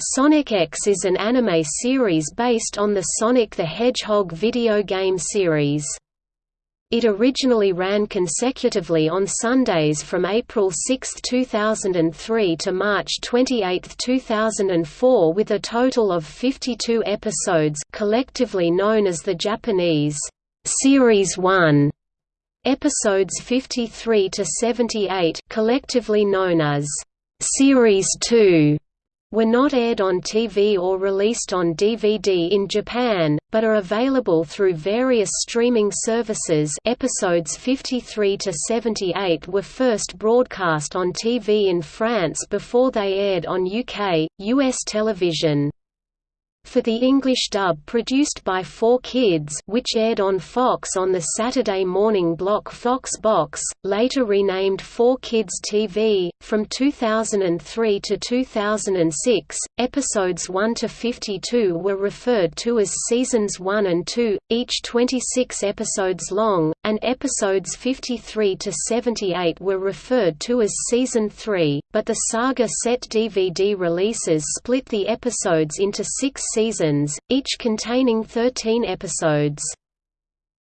Sonic X is an anime series based on the Sonic the Hedgehog video game series. It originally ran consecutively on Sundays from April 6, 2003 to March 28, 2004 with a total of 52 episodes collectively known as the Japanese Series 1 episodes 53 to 78 collectively known as Series 2 were not aired on TV or released on DVD in Japan, but are available through various streaming services. Episodes 53 to 78 were first broadcast on TV in France before they aired on UK, US television for the English dub produced by 4Kids which aired on Fox on the Saturday morning block Fox Box, later renamed 4Kids TV, from 2003 to 2006, episodes 1 to 52 were referred to as Seasons 1 and 2, each 26 episodes long, and episodes 53 to 78 were referred to as Season 3, but the Saga set DVD releases split the episodes into six seasons, each containing 13 episodes.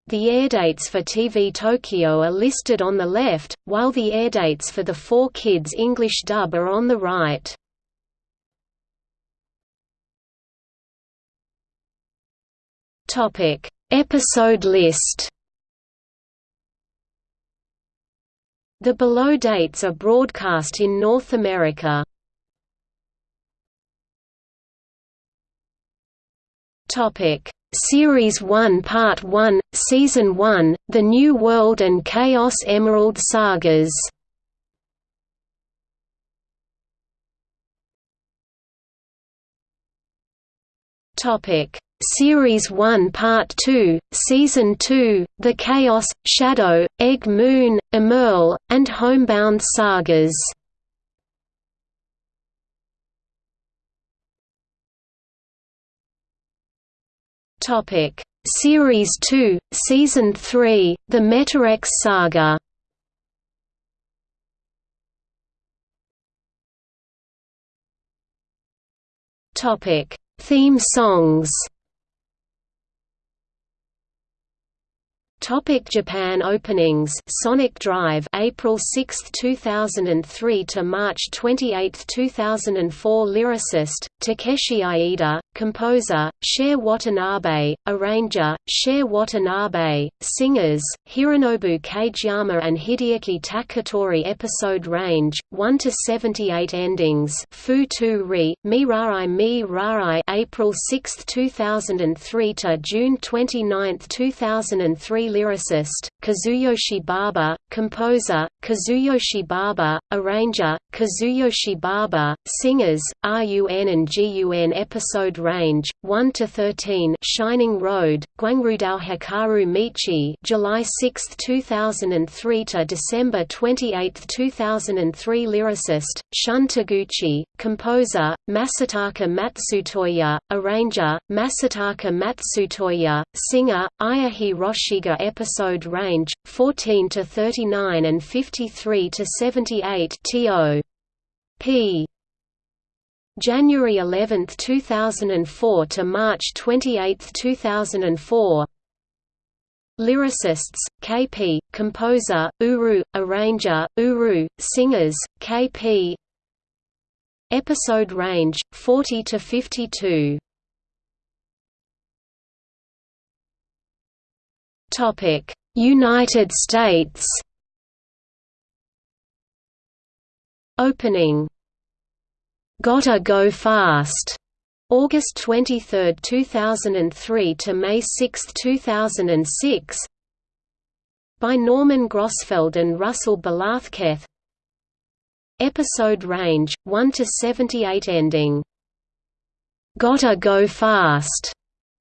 The airdates for TV Tokyo are listed on the left, while the airdates for the 4Kids English dub are on the right. Topic: Episode list. The below dates are broadcast in North America. Topic: Series 1 Part 1, Season 1, The New World and Chaos Emerald Sagas. Topic: Series 1 Part 2, Season 2, The Chaos, Shadow, Egg Moon, Emerl, and Homebound Sagas. Topic: Series 2, Season 3, The Metarex Saga. Topic: Theme songs. Topic Japan openings. Sonic Drive April 6, 2003 to March 28, 2004 Lyricist Takeshi Iida Composer Cher Watanabe. Arranger Cher Watanabe. Singers Hironobu Kageyama and Hideaki Takatori. Episode range 1 to 78 endings. Fu Tu Ri Mi Rarai Mi April 6, 2003 to June 29, 2003 lyricist, Kazuyoshi Baba, composer, Kazuyoshi Baba, arranger, Kazuyoshi Baba, singers, RUN and GUN episode range, 1 to 13 Shining Road, Guangrudao Hikaru Michi July 6, 2003 to December 28, 2003 lyricist, Shun Taguchi, composer, Masataka Matsutoya, arranger, Masataka Matsutoya, singer, Aya Hiroshige episode range 14 to 39 and 53 to 78 TO P. January 11, 2004 to March 28, 2004 Lyricists, KP, composer, Uru, arranger, Uru, singers, KP Episode range, 40 to 52 United States. Opening. Gotta Go Fast. August 23, 2003 to May 6, 2006 by Norman Grossfeld and Russell Velázquez. Episode range, 1 to 78 ending. Gotta Go Fast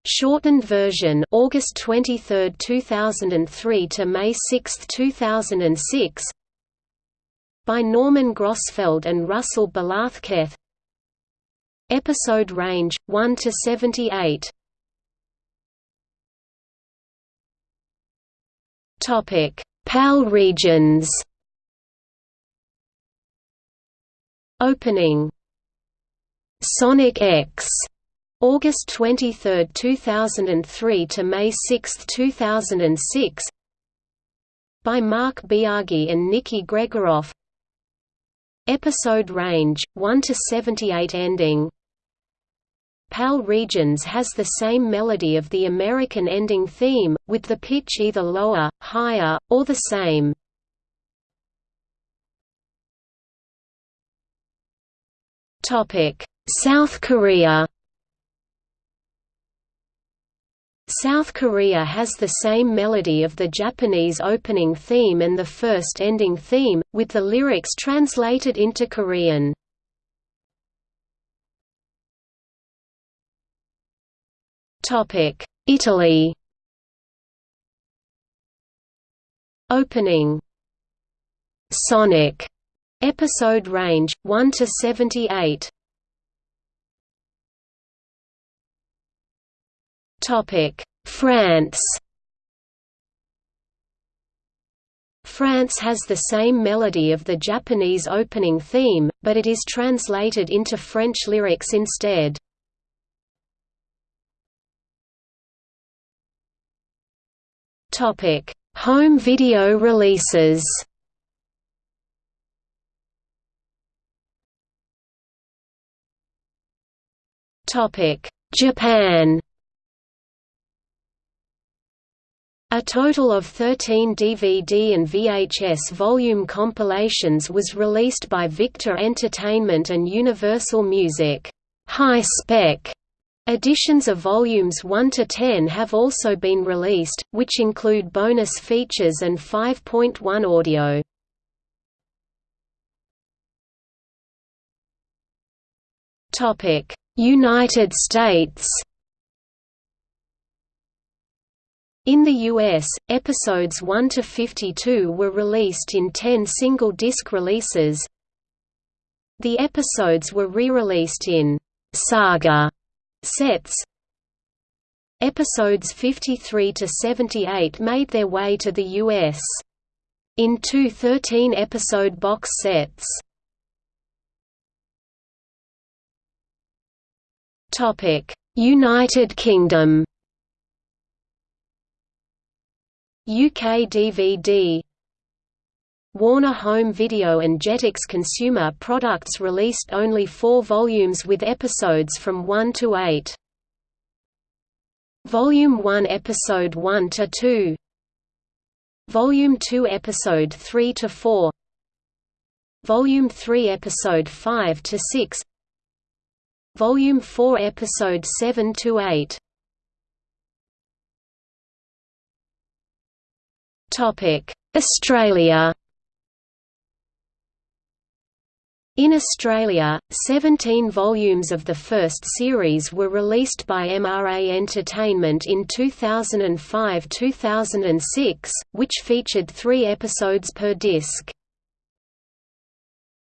Shortened version August 23, 2003 to May 6, 2006 by Norman Grossfeld and Russell Velázquez. Episode range 1 to 78 Topic PAL regions. Opening. Sonic X August 23, 2003 to May 6, 2006 by Mark Biagi and Nikki Gregoroff Episode range, 1 to 78 ending. PAL Regions has the same melody of the American ending theme, with the pitch either lower, higher, or the same. South Korea South Korea has the same melody of the Japanese opening theme and the first ending theme, with the lyrics translated into Korean. Italy Opening Sonic Episode range 1 to 78. Topic: France. France has the same melody of the Japanese opening theme, but it is translated into French lyrics instead. Topic: Home video releases. Topic: Japan. A total of 13 DVD and VHS volume compilations was released by Victor Entertainment and Universal Music. High spec editions of volumes 1 to 10 have also been released, which include bonus features and 5.1 audio. United States In the US, episodes 1 to 52 were released in 10 single-disc releases. The episodes were re-released in Saga sets. Episodes 53 to 78 made their way to the US in two 13-episode box sets. United Kingdom UK DVD Warner Home Video and Jetix Consumer Products released only four volumes with episodes from 1 to 8. Volume 1 Episode 1 to 2 Volume 2 Episode 3 to 4 Volume 3 Episode 5 to 6 Volume 4 Episode 7 to 8. Australia. In Australia, 17 volumes of the first series were released by MRA Entertainment in 2005–2006, which featured three episodes per disc.